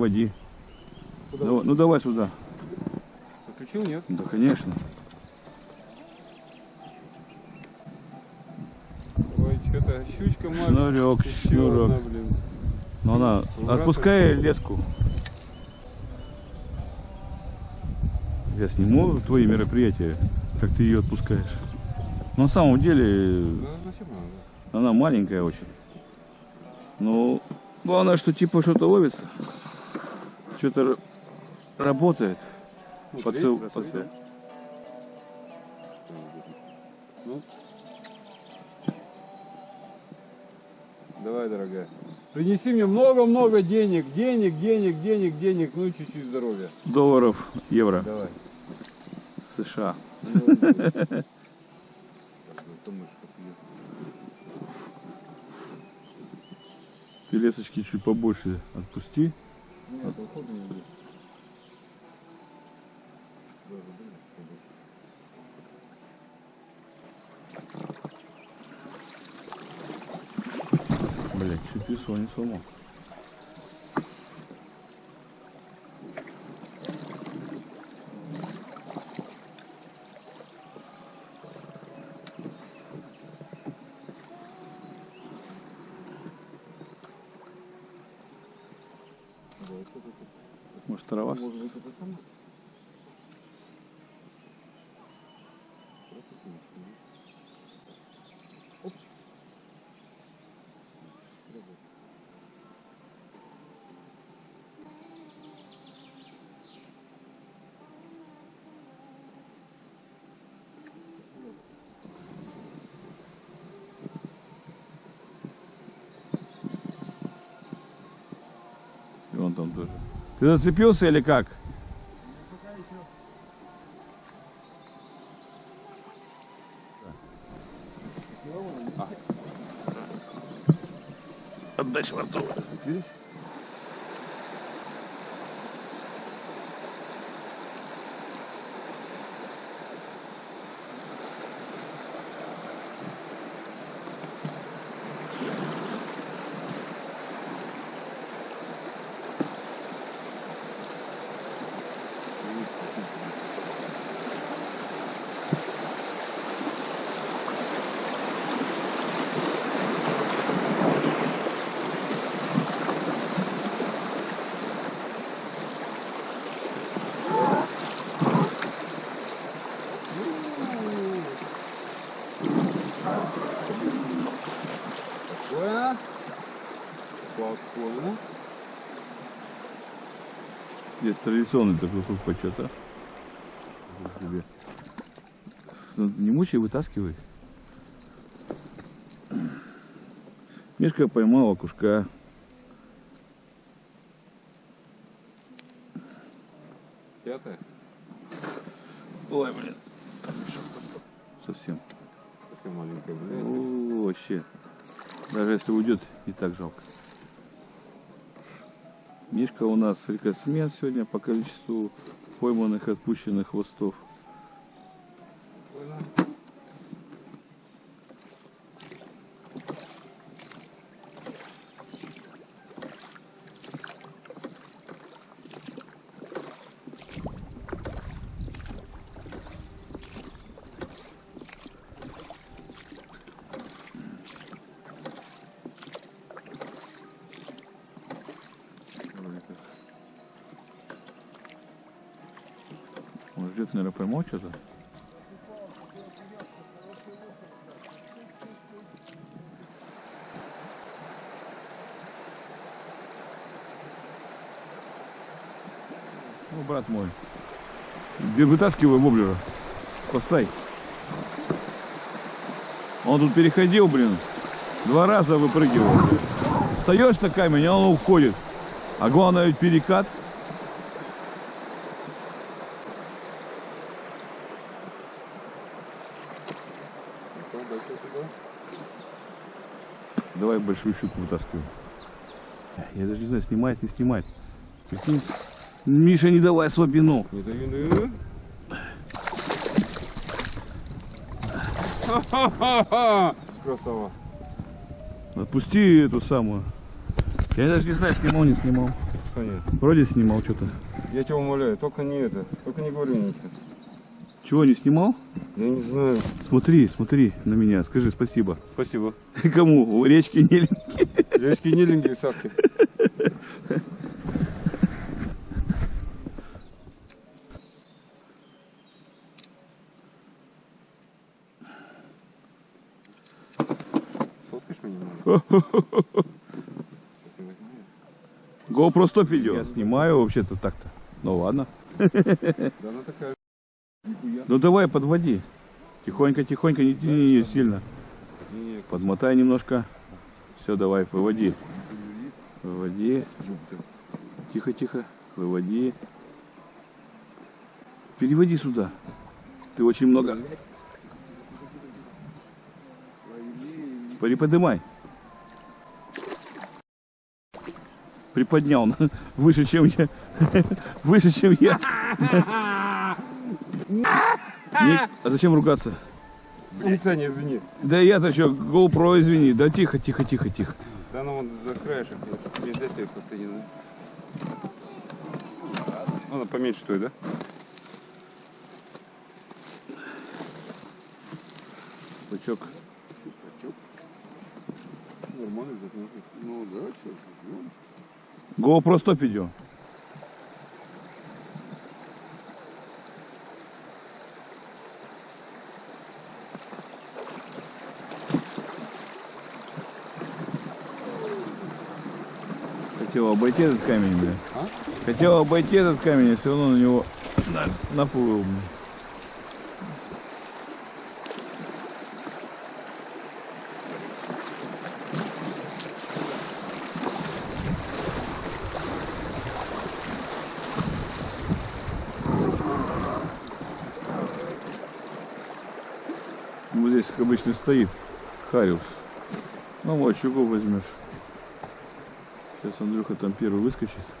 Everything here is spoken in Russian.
переводи. Куда? Давай- ну давай сюда. Подключил, нет? Да, конечно. Ой, что-то щучка маленькая. Шнурек, одна, блин. Ну она, Ну, отпускай леску. Я сниму твои мероприятия, как ты ее отпускаешь. Но на самом деле зачем надо? она маленькая очень. Ну, главное, что типа что-то ловится. Что-то работает. Ну, Подсыл, треть, подсыл. Ну. Давай, дорогая. Принеси мне много-много денег, денег, денег, денег, денег, ну и чуть-чуть здоровья. Долларов, евро, Давай. США. Ну. Так, ну, пьет. Ты лесочки чуть побольше отпусти. Нет, ухода не будет. Блять, чуть весло не сломал. И он там тоже. Ты зацепился или как? Отдай швартовый. Зацепились? Спокойно. Здесь традиционный такой круг почета. Ну, Не мучай, вытаскивай. Мишка поймал окушка. Пятое. Ой, блин. Совсем. Совсем маленькая, блядь. О, вообще. Даже если уйдет, и так жалко. Мишка у нас рекордсмен сегодня по количеству пойманных и отпущенных хвостов. Наверное, поймал что-то. Ну, брат мой. Вытаскивай воблера. Спасай. Он тут переходил, блин. Два раза выпрыгивал. Встаешь на камень, а он уходит. А главное ведь перекат. Ну, дальше сюда. Давай большую щуку вытаскивай. Я даже не знаю, снимает, не снимает. Прикинь. Миша, не давай слабину. Не дави, не дави. Красава. Отпусти эту самую. Я даже не знаю, снимал, не снимал. нет. Вроде снимал что-то. Я тебя умоляю, только не это, только не говори сейчас. Чего, не снимал? Я не знаю. Смотри, смотри на меня, скажи спасибо. Спасибо. Кому? У речки Неленьки. Девочки Ниленькие, Сашки. GoPro стоп видео. Я снимаю вообще-то так-то. Ну ладно. Да она такая. Ну давай подводи. Тихонько, тихонько, не тяни ее сильно. Подмотай немножко. Все, давай, выводи. Выводи. Тихо, тихо. Выводи. Переводи сюда. Ты очень много. Приподнимай. Приподнял. Выше, чем я. Выше, чем я. Не- А зачем ругаться? Извини, Саня, извини. Да я-то что, GoPro, извини. Да тихо, тихо, тихо, тихо. Да ну вон за краешек. Мне дай ты подтяни, да? Она поменьше той, да? Бычок. Нормально, закончил. Ну да, что? GoPro стоп видео. Хотел обойти этот камень, бля. А? Хотел обойти этот камень, а все равно на него на, наплыл, бля. Вот здесь, как обычно, стоит Хариус. Ну вот, щуку возьмешь. Сейчас Андрюха там первый выскочит.